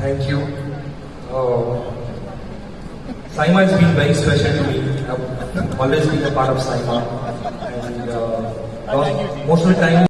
Thank you. Uh, Saima has been very special to me. I've always been a part of Saima. And uh, most of the time,